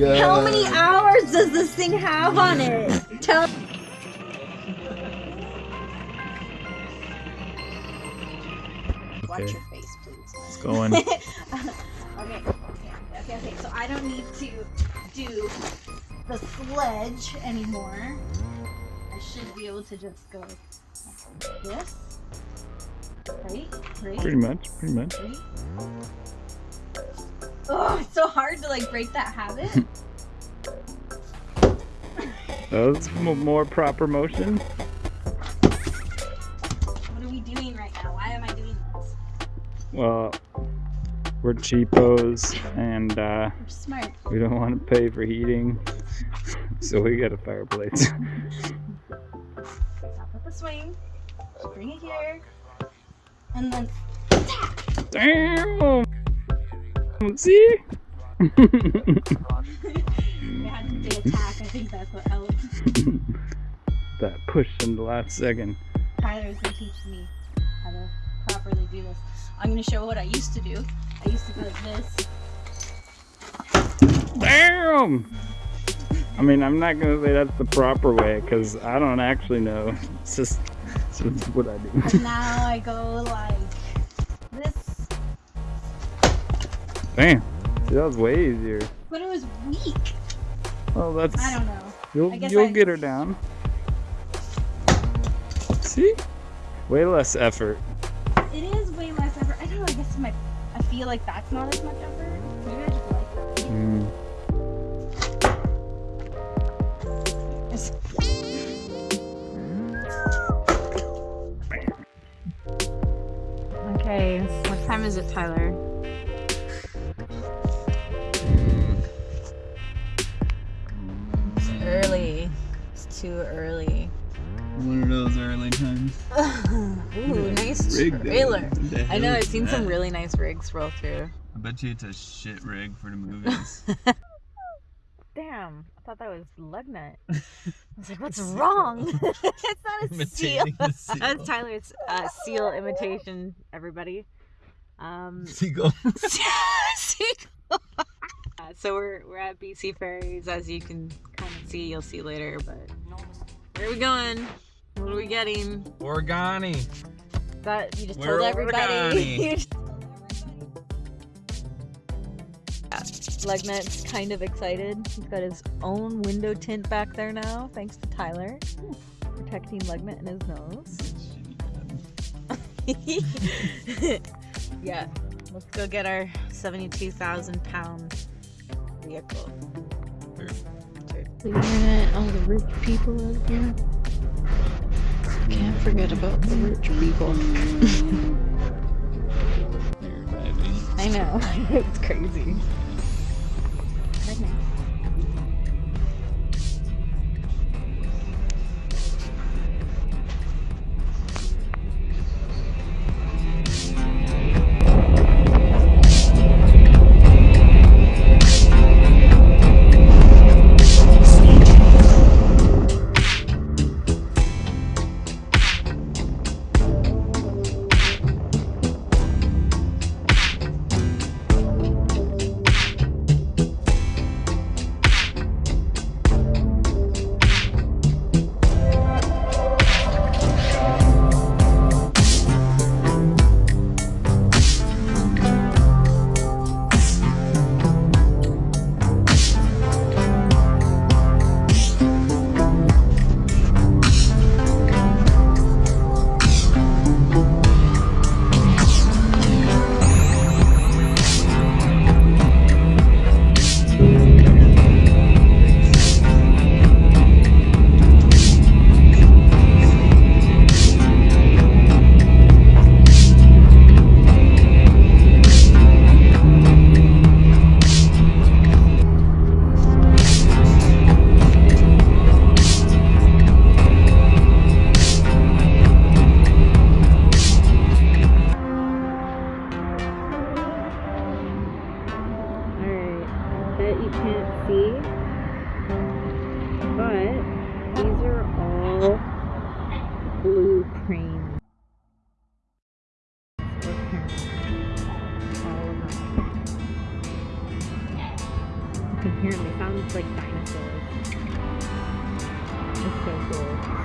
god. How many hours does this thing have on it? Tell. Watch Okay. your face, please. It's going. okay, okay, okay, okay. So I don't need to do the sledge anymore. I should be able to just go like this. Right? Right? pretty much, pretty much. Right? Oh, it's so hard to like break that habit. That was more proper motion. what are we doing right now? Why am I doing this? Well, we're cheapos and uh, We're smart. we don't want to pay for heating, so we got a fireplace. Stop at the swing. Bring it here. And then Damn! See? we had to say attack. I think that's what helped. that push in the last second. Tyler is gonna teach me how to properly do this. I'm gonna show what I used to do. I used to go like this. Damn! I mean, I'm not gonna say that's the proper way because I don't actually know. It's just, it's just what I do. And now I go like Damn! See, that was way easier. But it was weak. Oh, that's I don't know. you'll you'll I- get her down. See? Way less effort. It is way less effort. I don't know. I guess my I feel like that's not as much effort. Maybe I just like that. Mm. Okay, what time is it, Tyler? Too early. One of those early times. Ooh, nice Rig trailer. I know, I've is seen some really nice rigs roll through. I bet you it's a shit rig for the movies. Damn, I thought that was Lugnut. I was like, what's wrong? it's not a seal. Imitating the seal. That's Tyler's uh, seal imitation, everybody. Um, Seagull. Seagull. Uh, so we're we're at BC Ferries, as you can kind of see. You'll see later, but where are we going? What are we getting? Organi. That you just We're told everybody. Lugnut's kind of excited. He's got his own window tint back there now, thanks to Tyler, protecting Lugnut and his nose. yeah, let's go get our 72,000 pound vehicle. The internet, all the rich people out there. Can't forget about the rich people. I know, it's crazy.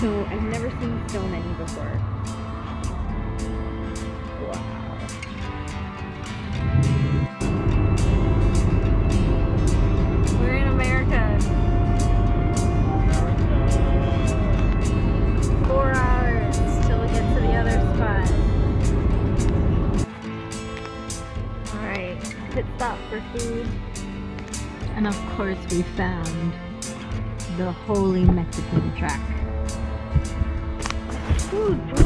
So I've never seen so many before. Wow. We're in America. Four hours till we get to the other spot. Alright, pit stop for food. And of course we found the holy Mexican track. Food, bro.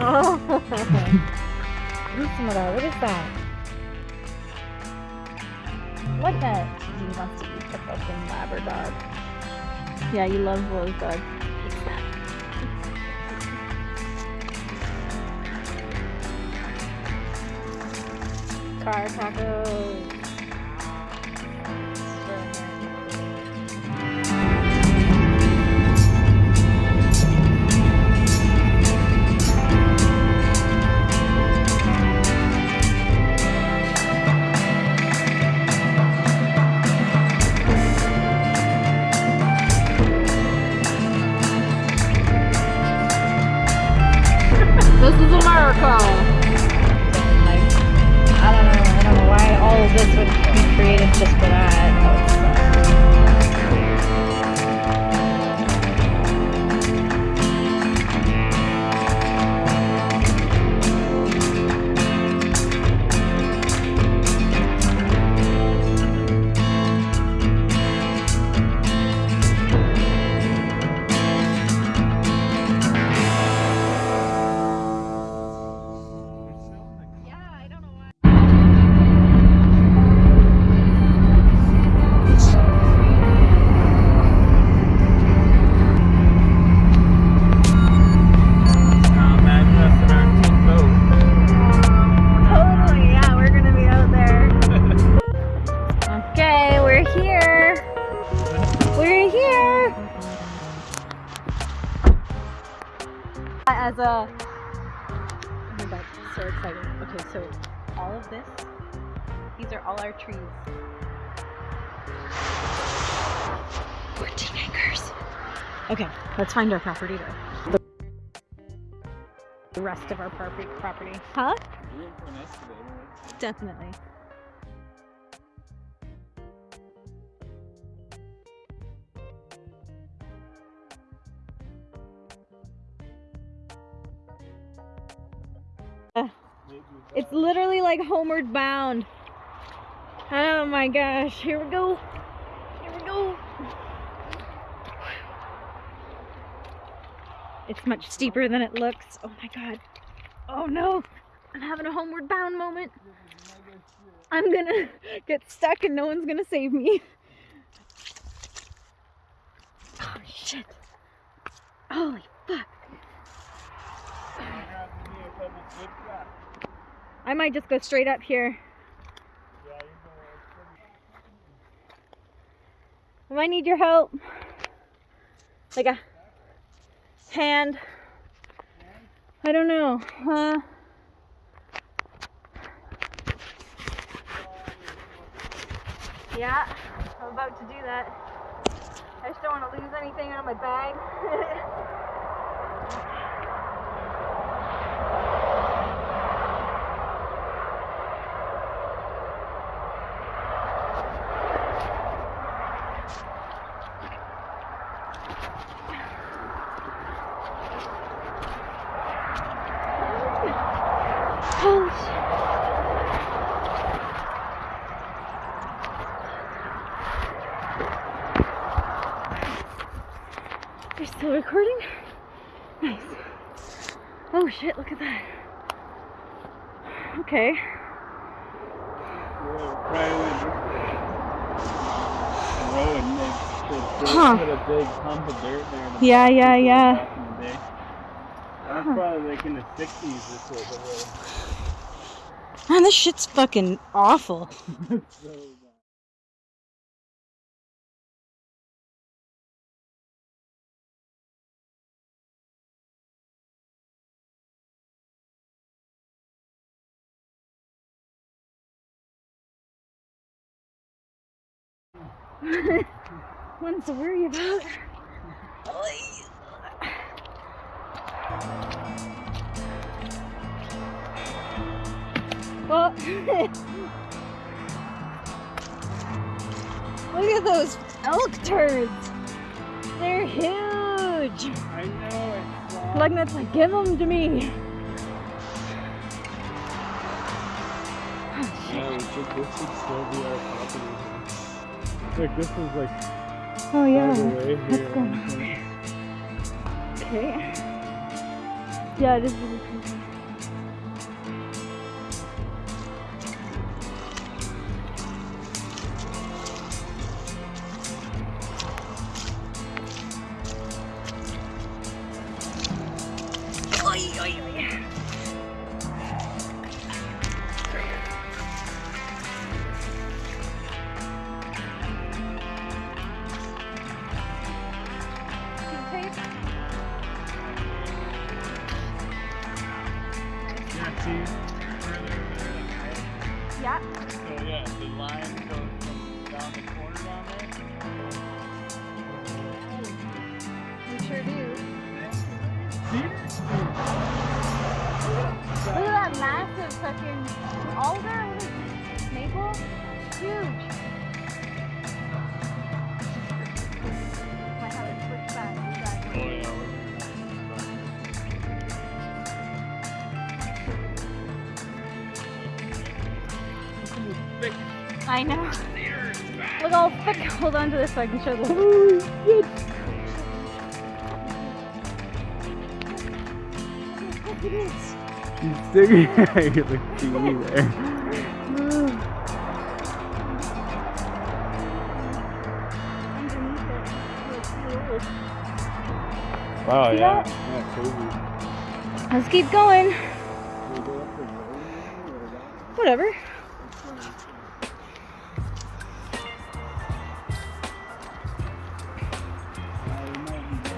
Oh, what is that? What the? He wants to eat the fucking Labrador. Yeah, you love Rose Dog. It's that. Car tacos. Be A. Oh my god, so excited. Okay, so all of this, these are all our trees. 14 acres. Okay, let's find our property though. The rest of our property. property. Huh? Definitely. Like homeward bound. Oh my gosh, here we go. Here we go. It's much steeper than it looks. Oh my god. Oh no. I'm having a homeward bound moment. I'm gonna get stuck and no one's gonna save me. Oh shit. Holy fuck. I might just go straight up here. I might need your help. Like a hand. I don't know. Uh, yeah, I'm about to do that. I just don't want to lose anything out of my bag. Holy shit. You're still recording? Nice. Oh shit, look at that. Okay. Huh. Yeah, yeah, yeah. That's probably like in the 60s this this shit's fucking awful. so One's to worry about. Well, look at those elk turds. They're huge. I know it's Magnet's like, give them to me. No, should, this should still be our property. Look, this is like Oh yeah. way Let's go. Okay. Yeah, this is really cool. Oy, oy, oy. At that massive fucking alder. What is it? Maple? Huge. Might have it switched back. Oh yeah. Thick I know. Look all thick. Hold on to this so I can show the. She's sticking at the teeny there. Ooh. Underneath it. Look, look. Wow, See yeah. that? Yeah, crazy. Let's keep going. Can we go up the road or that? Whatever.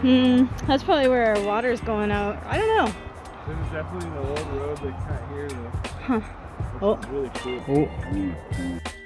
Hmm, that's probably where our water's going out. I don't know. Definitely the old road they cut here though. Huh. Oh. really cool. Oh.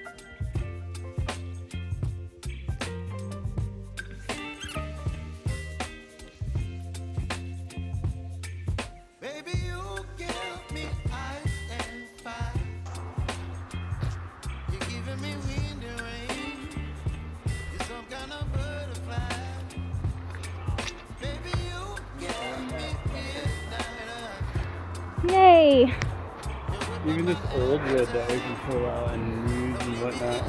This old wood that we can pull out and use and whatnot.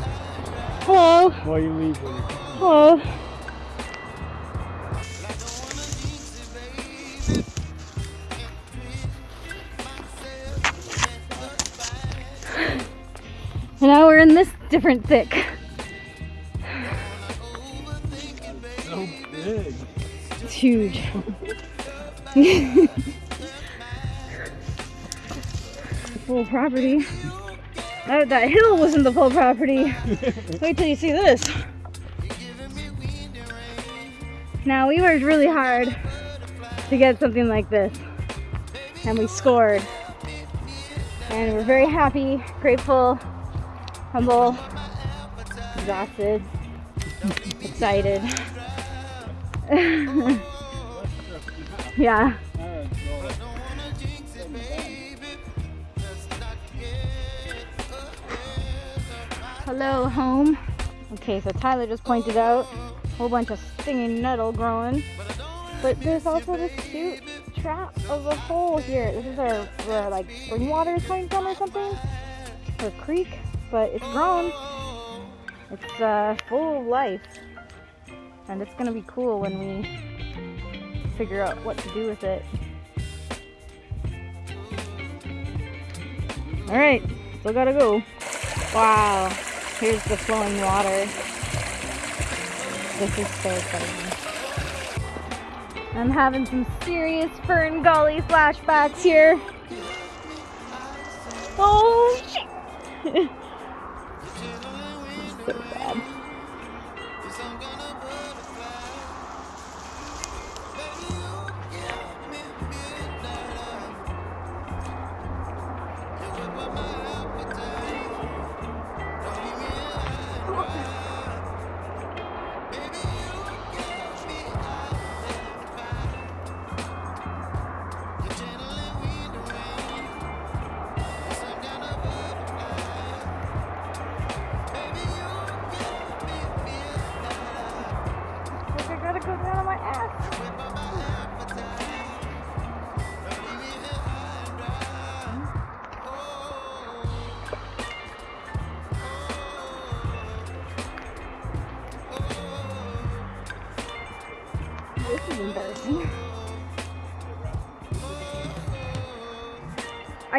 Hello. While you leave when Hello. And now we're in this different thick. so big. It's huge. property. That, that hill wasn't the full property. Wait till you see this. Now we worked really hard to get something like this. And we scored. And we're very happy, grateful, humble, exhausted, excited. yeah. Hello, home. Okay, so Tyler just pointed out a whole bunch of stinging nettle growing. But there's also this cute trap of a hole here. This is where, like spring water is coming from or something. Or creek. But it's grown. It's uh, full of life. And it's gonna be cool when we figure out what to do with it. Alright, still gotta go. Wow, here's the flowing water. This is so exciting. I'm having some serious Fern Gully flashbacks here. Oh shit! so sad.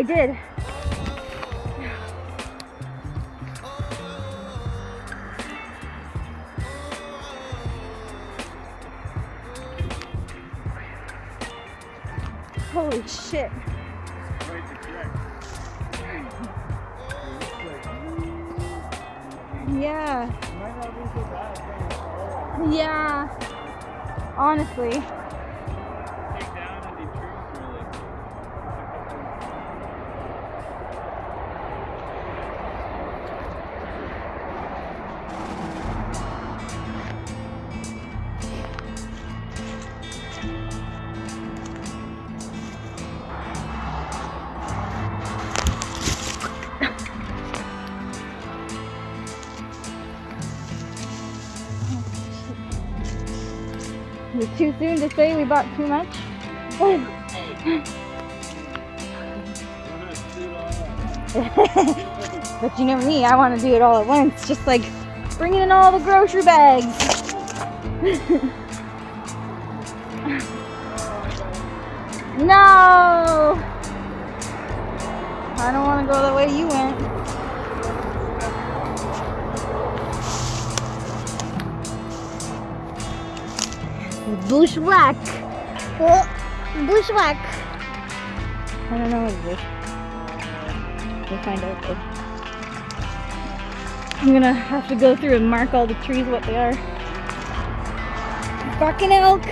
I did. Holy shit. Yeah. Yeah. Honestly. Too soon to say we bought too much? but you know me, I want to do it all at once, just like bringing in all the grocery bags. no! I don't want to go the way you went. Bushwhack. Oh, bushwhack. I don't know what it is. We'll find out though. I'm gonna have to go through and mark all the trees what they are. Fucking elk.